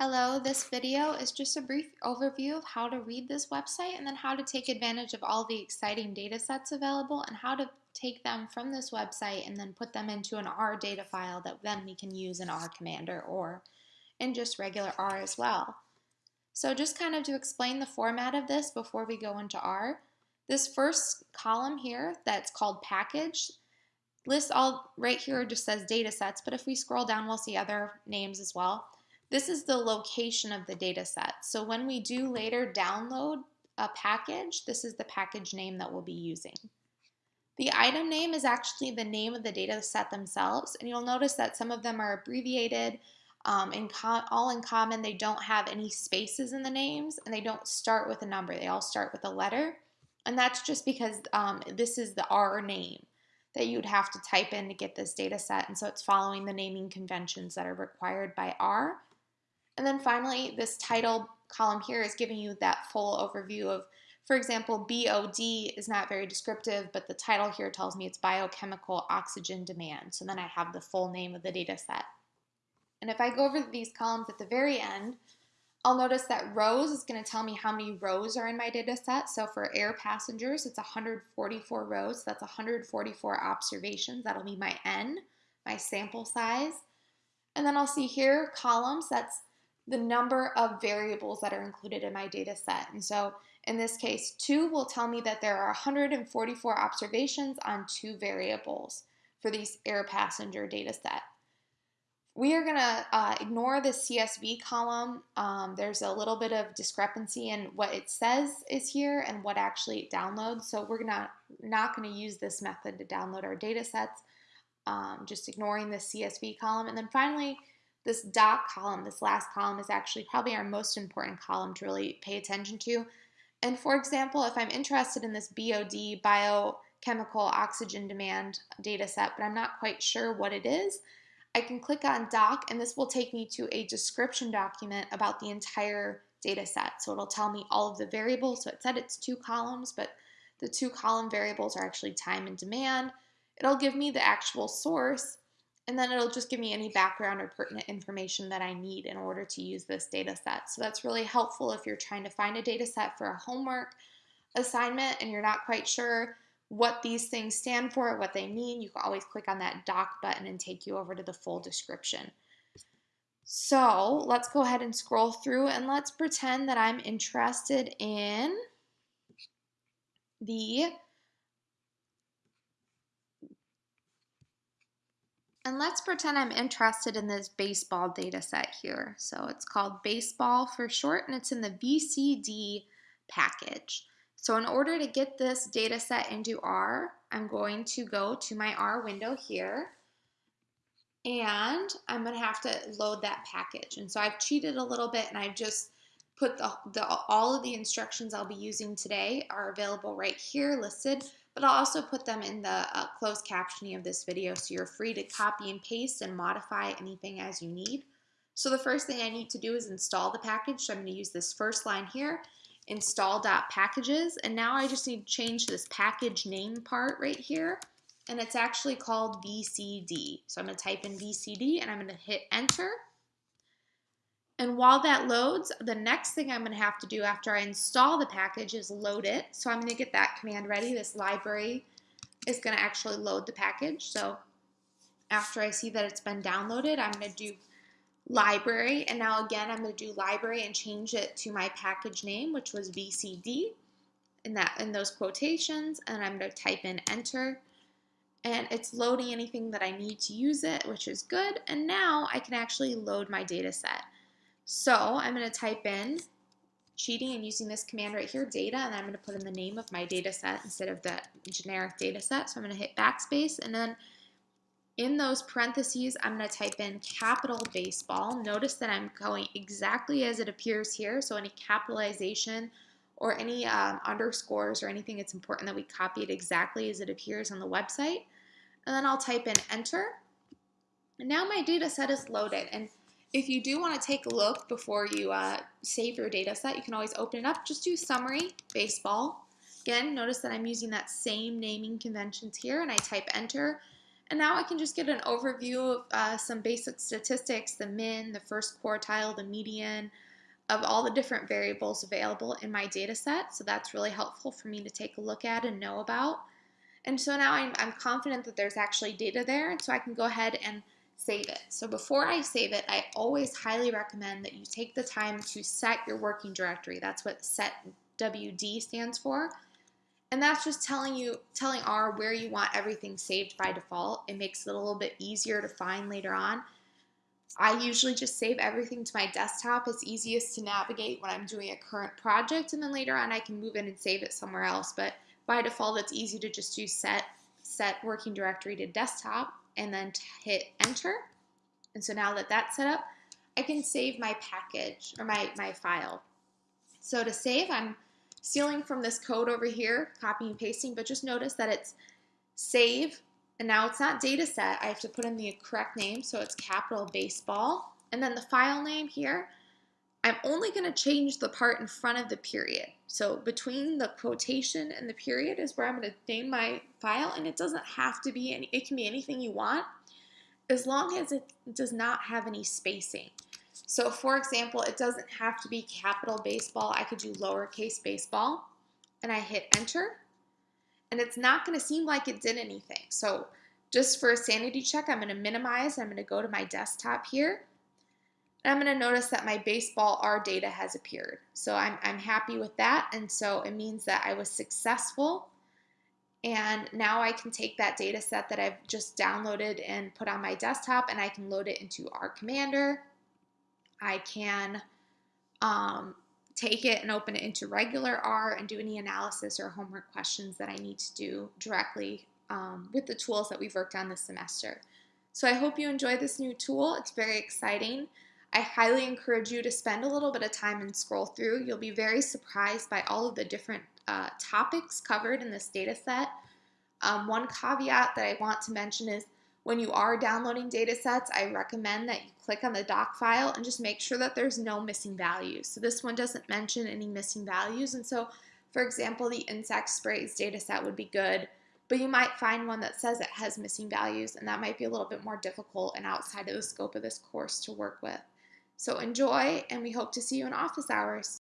Hello, this video is just a brief overview of how to read this website and then how to take advantage of all the exciting data sets available and how to take them from this website and then put them into an R data file that then we can use in R Commander or in just regular R as well. So just kind of to explain the format of this before we go into R, this first column here that's called package lists all right here just says data sets, but if we scroll down we'll see other names as well. This is the location of the data set. So when we do later download a package, this is the package name that we'll be using. The item name is actually the name of the data set themselves, and you'll notice that some of them are abbreviated, um, in all in common, they don't have any spaces in the names, and they don't start with a number. They all start with a letter, and that's just because um, this is the R name that you'd have to type in to get this data set, and so it's following the naming conventions that are required by R. And then finally, this title column here is giving you that full overview of, for example, BOD is not very descriptive, but the title here tells me it's biochemical oxygen demand. So then I have the full name of the data set. And if I go over these columns at the very end, I'll notice that rows is going to tell me how many rows are in my data set. So for air passengers, it's 144 rows. So that's 144 observations. That'll be my N, my sample size. And then I'll see here columns. That's the number of variables that are included in my data set. And so in this case, 2 will tell me that there are 144 observations on two variables for these air passenger data set. We are going to uh, ignore the CSV column. Um, there's a little bit of discrepancy in what it says is here and what actually it downloads. So we're not, not going to use this method to download our data sets, um, just ignoring the CSV column. And then finally, this doc column, this last column, is actually probably our most important column to really pay attention to. And for example, if I'm interested in this BOD, biochemical oxygen demand data set, but I'm not quite sure what it is, I can click on doc and this will take me to a description document about the entire data set. So it'll tell me all of the variables. So it said it's two columns, but the two column variables are actually time and demand. It'll give me the actual source and then it'll just give me any background or pertinent information that I need in order to use this data set. So that's really helpful if you're trying to find a data set for a homework assignment and you're not quite sure what these things stand for, what they mean, you can always click on that doc button and take you over to the full description. So let's go ahead and scroll through and let's pretend that I'm interested in the And let's pretend I'm interested in this baseball data set here. So it's called baseball for short and it's in the VCD package. So in order to get this data set into R, I'm going to go to my R window here and I'm going to have to load that package. And so I've cheated a little bit and I've just put the, the all of the instructions I'll be using today are available right here listed but I'll also put them in the uh, closed captioning of this video so you're free to copy and paste and modify anything as you need. So the first thing I need to do is install the package. So I'm going to use this first line here, install.packages, and now I just need to change this package name part right here, and it's actually called VCD. So I'm going to type in VCD and I'm going to hit enter. And while that loads, the next thing I'm going to have to do after I install the package is load it. So I'm going to get that command ready. This library is going to actually load the package. So after I see that it's been downloaded, I'm going to do library. And now again, I'm going to do library and change it to my package name, which was VCD in, that, in those quotations. And I'm going to type in enter. And it's loading anything that I need to use it, which is good. And now I can actually load my data set. So I'm going to type in cheating and using this command right here, data, and I'm going to put in the name of my data set instead of the generic data set. So I'm going to hit backspace and then in those parentheses, I'm going to type in capital baseball. Notice that I'm going exactly as it appears here. So any capitalization or any um, underscores or anything, it's important that we copy it exactly as it appears on the website. And then I'll type in enter. And now my data set is loaded. And if you do want to take a look before you uh, save your data set, you can always open it up. Just do summary, baseball. Again, notice that I'm using that same naming conventions here and I type enter. And now I can just get an overview of uh, some basic statistics, the min, the first quartile, the median, of all the different variables available in my data set. So that's really helpful for me to take a look at and know about. And so now I'm, I'm confident that there's actually data there, and so I can go ahead and save it. So before I save it, I always highly recommend that you take the time to set your working directory. That's what set WD stands for. And that's just telling you, telling R where you want everything saved by default. It makes it a little bit easier to find later on. I usually just save everything to my desktop. It's easiest to navigate when I'm doing a current project, and then later on I can move in and save it somewhere else. But by default, it's easy to just do set, set working directory to desktop, and then hit enter. And so now that that's set up, I can save my package or my, my file. So to save, I'm stealing from this code over here, copying and pasting, but just notice that it's save, and now it's not data set. I have to put in the correct name, so it's capital baseball. And then the file name here, I'm only going to change the part in front of the period. So between the quotation and the period is where I'm going to name my file, and it doesn't have to be any, it can be anything you want, as long as it does not have any spacing. So for example, it doesn't have to be capital baseball. I could do lowercase baseball, and I hit enter, and it's not going to seem like it did anything. So just for a sanity check, I'm going to minimize. I'm going to go to my desktop here. And I'm going to notice that my baseball R data has appeared. So I'm, I'm happy with that. And so it means that I was successful. And now I can take that data set that I've just downloaded and put on my desktop and I can load it into R Commander. I can um, take it and open it into regular R and do any analysis or homework questions that I need to do directly um, with the tools that we've worked on this semester. So I hope you enjoy this new tool. It's very exciting. I highly encourage you to spend a little bit of time and scroll through. You'll be very surprised by all of the different uh, topics covered in this data set. Um, one caveat that I want to mention is when you are downloading data sets, I recommend that you click on the doc file and just make sure that there's no missing values. So this one doesn't mention any missing values. And so, for example, the insect sprays data set would be good, but you might find one that says it has missing values, and that might be a little bit more difficult and outside of the scope of this course to work with. So enjoy, and we hope to see you in office hours.